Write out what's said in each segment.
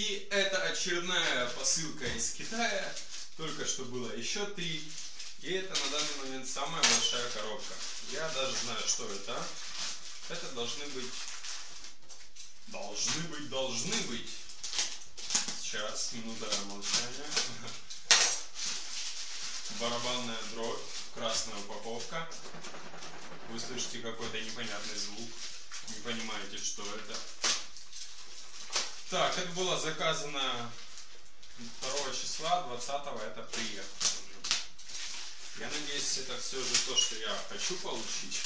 И это очередная посылка из Китая. Только что было еще три. И это на данный момент самая большая коробка. Я даже знаю, что это. Это должны быть... Должны быть, должны быть. Сейчас, минута молчания. Барабанная дробь, красная упаковка. Вы слышите какой-то непонятный звук. Не понимаете, что это. Так, это было заказано 2 числа, 20 это приехало. Я надеюсь, это все же то, что я хочу получить.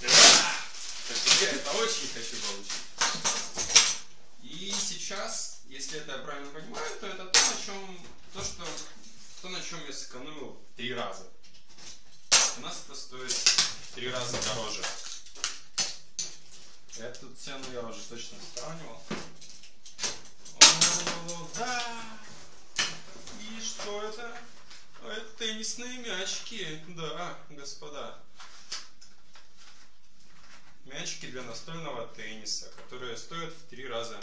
Я это очень хочу получить. И сейчас, если это я правильно понимаю, то это то, на чем, то, что, то, на чем я сэкономил три раза. У нас это стоит три раза дороже. Эту цену я уже точно сравнивал. Да! И что это? А это теннисные мячики, да, господа. Мячики для настольного тенниса, которые стоят в три раза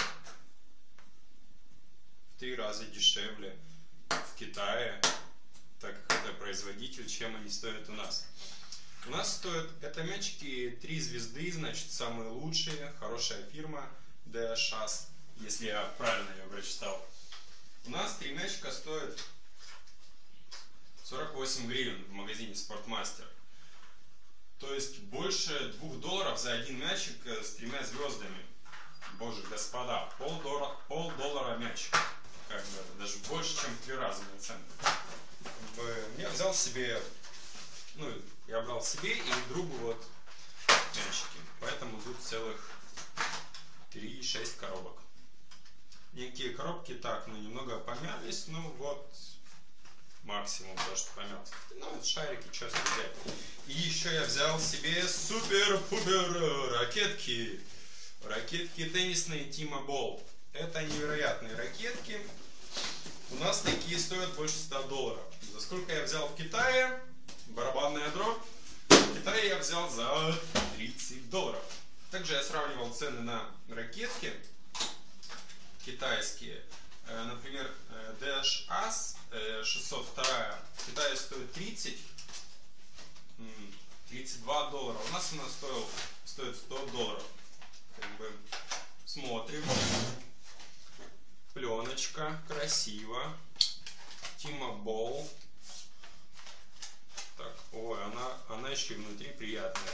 в три раза дешевле в Китае, так как это производитель, чем они стоят у нас. У нас стоят, это мячики 3 звезды, значит самые лучшие, хорошая фирма DHS, если я правильно ее прочитал. У нас три мячика стоят 48 гривен в магазине Спортмастер. То есть больше двух долларов за один мячик э, с тремя звездами. Боже, господа, пол доллара, пол доллара мячик. Как бы, даже больше, чем в три раза наценка. Я взял себе, ну, я брал себе и другу вот мячики. Поэтому тут целых 3-6 коробок. Некие коробки так, ну, немного помялись, ну, вот, максимум то, что помялся. Ну, это шарики, что взять. И еще я взял себе супер-пупер ракетки. Ракетки теннисные Тима Бол. Это невероятные ракетки. У нас такие стоят больше 100 долларов. За сколько я взял в Китае? Барабанная дробь. В Китае я взял за 30 долларов. Также я сравнивал цены на ракетки китайские. Э, например, Dash As 602 в Китае стоит 30, 32 доллара. У нас она стоил, стоит 100 долларов. Как бы смотрим. Пленочка, красиво. Тима Бол. Так, ой, она, она еще внутри приятная.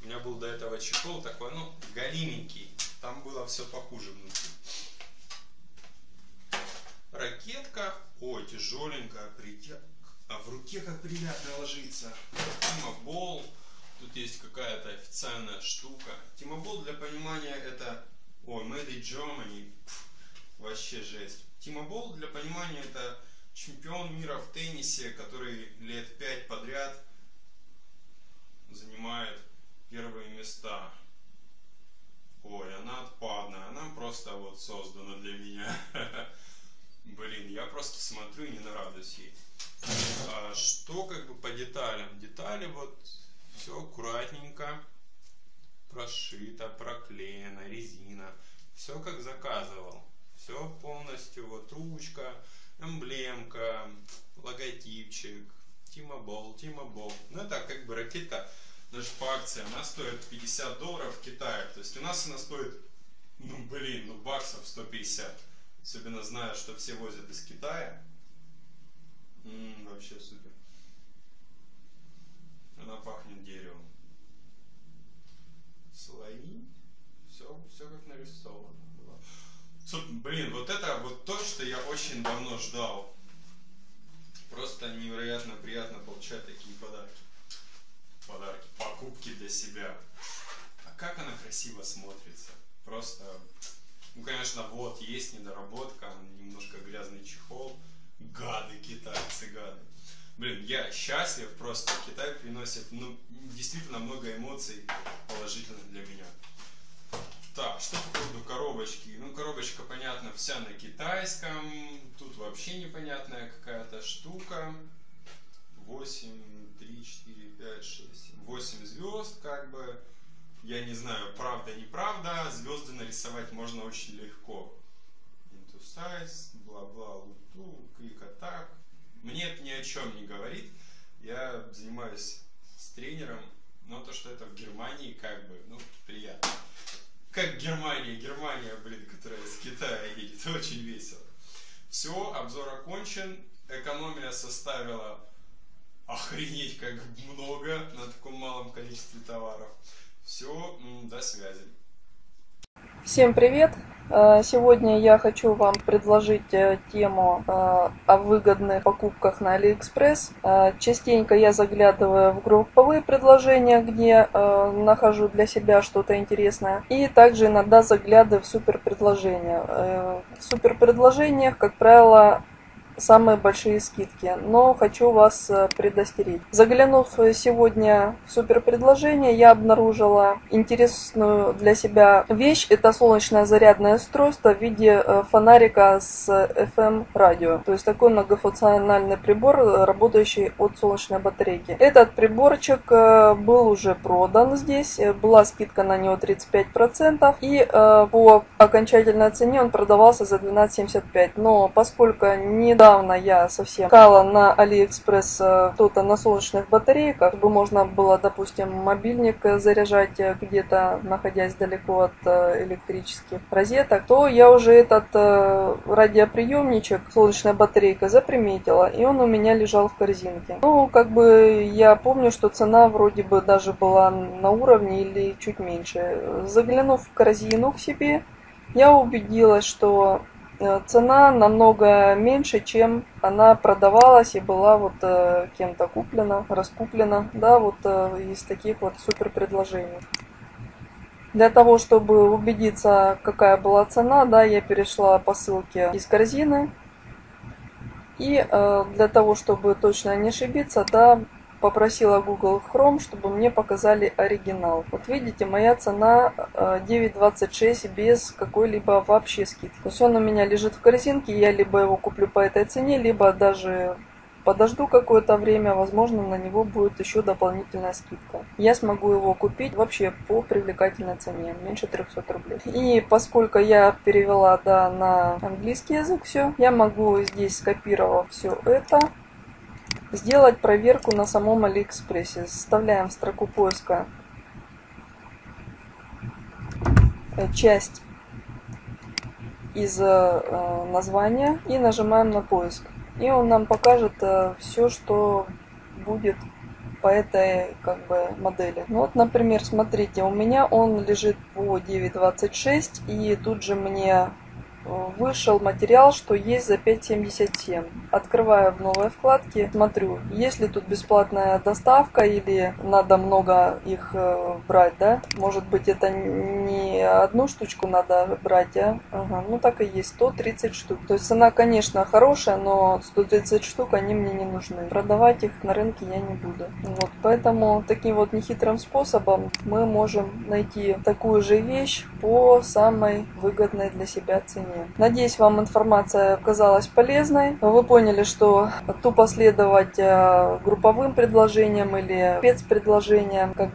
У меня был до этого чехол такой, ну, галименький. Там было все похуже внутри. Ракетка, ой, тяжеленькая, притя... а в руке как приятно ложится. Тимобол, тут есть какая-то официальная штука. Тимобол, для понимания, это, ой, Made in Germany, Пфф, вообще жесть. Тимобол, для понимания, это чемпион мира в теннисе, который лет пять подряд занимает первые места. Ой, она отпадная, она просто вот создана для меня. Смотрю и не нарадуюсь ей. А что как бы по деталям? Детали вот все аккуратненько прошито, проклеено, резина. Все как заказывал. Все полностью, вот ручка, эмблемка, логотипчик, Тима Бол, Тима Бол. Ну это как бы ракета даже по акции, она стоит 50 долларов в Китае. То есть у нас она стоит, ну блин, ну баксов 150. Особенно зная, что все возят из Китая. М-м, вообще супер. Она пахнет деревом. Слои. Все, все как нарисовано. Блин, вот это вот то, что я очень давно ждал. Просто невероятно приятно получать такие подарки. Подарки, покупки для себя. А как она красиво смотрится. Просто ну, конечно, вот, есть недоработка, немножко грязный чехол. Гады, китайцы, гады. Блин, я счастлив просто. Китай приносит, ну, действительно много эмоций положительных для меня. Так, что по поводу коробочки? Ну, коробочка, понятно, вся на китайском. Тут вообще непонятная какая-то штука. 8, 3, 4, 5, 6, 8 звезд, как бы. Я не знаю, правда, неправда. Звезды нарисовать можно очень легко. Into size, бла-бла, луту, клик атак. Мне это ни о чем не говорит. Я занимаюсь с тренером, но то, что это в Германии, как бы, ну, приятно. Как Германия, Германия, блин, которая из Китая едет, очень весело. Все, обзор окончен, экономия составила охренеть как много на таком малом количестве товаров. Все, до связи. Всем привет! Э, сегодня я хочу вам предложить э, тему э, о выгодных покупках на Алиэкспресс. Частенько я заглядываю в групповые предложения, где нахожу для себя что-то интересное. И также иногда заглядываю в супер предложения. В супер предложениях, как правило, самые большие скидки, но хочу вас э, предостеречь. Заглянув сегодня в супер предложение, я обнаружила интересную для себя вещь. Это солнечное зарядное устройство в виде э, фонарика с FM радио. То есть такой многофункциональный прибор, работающий от солнечной батарейки. Этот приборчик э, был уже продан здесь, была скидка на него 35%, и по окончательной цене он продавался за 12,75. Но поскольку недавно недавно я совсем искала на Алиэкспресс что-то э, на солнечных батарейках, чтобы можно было, допустим, мобильник заряжать э, где-то, находясь далеко от э, электрических розеток, то я уже этот радиоприемничек, солнечная батарейка, заприметила, и он у меня лежал в корзинке. Ну, как бы я помню, что цена вроде бы даже была на уровне или чуть меньше. Заглянув в корзину к себе, я убедилась, что Э, цена намного меньше, чем она продавалась и была вот э, кем-то куплена, раскуплена, да, вот э, из таких вот супер предложений. Для того, чтобы убедиться, какая была цена, да, я перешла по ссылке из корзины. И э, для того, чтобы точно не ошибиться, да, попросила Google Chrome, чтобы мне показали оригинал. Вот видите, моя цена 9.26 э, без какой-либо вообще скидки. То есть он у меня лежит в корзинке, я либо его куплю по этой цене, либо даже подожду какое-то время, возможно, на него будет еще дополнительная скидка. Я смогу его купить вообще по привлекательной цене, меньше 300 рублей. И поскольку я перевела да, на английский язык все, я могу здесь, скопировав все это, сделать проверку на самом Алиэкспрессе. Вставляем строку поиска э, часть из э, названия и нажимаем на поиск. И он нам покажет э, все, что будет по этой как бы модели. Ну вот, например, смотрите, у меня он лежит по 9.26 и тут же мне вышел материал, что есть за 5.77. Открываю в новой вкладке, смотрю, есть ли тут бесплатная доставка или надо много их э, брать, да? Может быть это не одну штучку надо брать, а? Ага, ну так и есть, 130 штук. То есть цена, конечно, хорошая, но 130 штук они мне не нужны. Продавать их на рынке я не буду. Вот, поэтому таким вот нехитрым способом мы можем найти такую же вещь по самой выгодной для себя цене. Надеюсь, вам информация оказалась полезной. Вы поняли, что тупо следовать э, групповым предложениям или спецпредложениям, как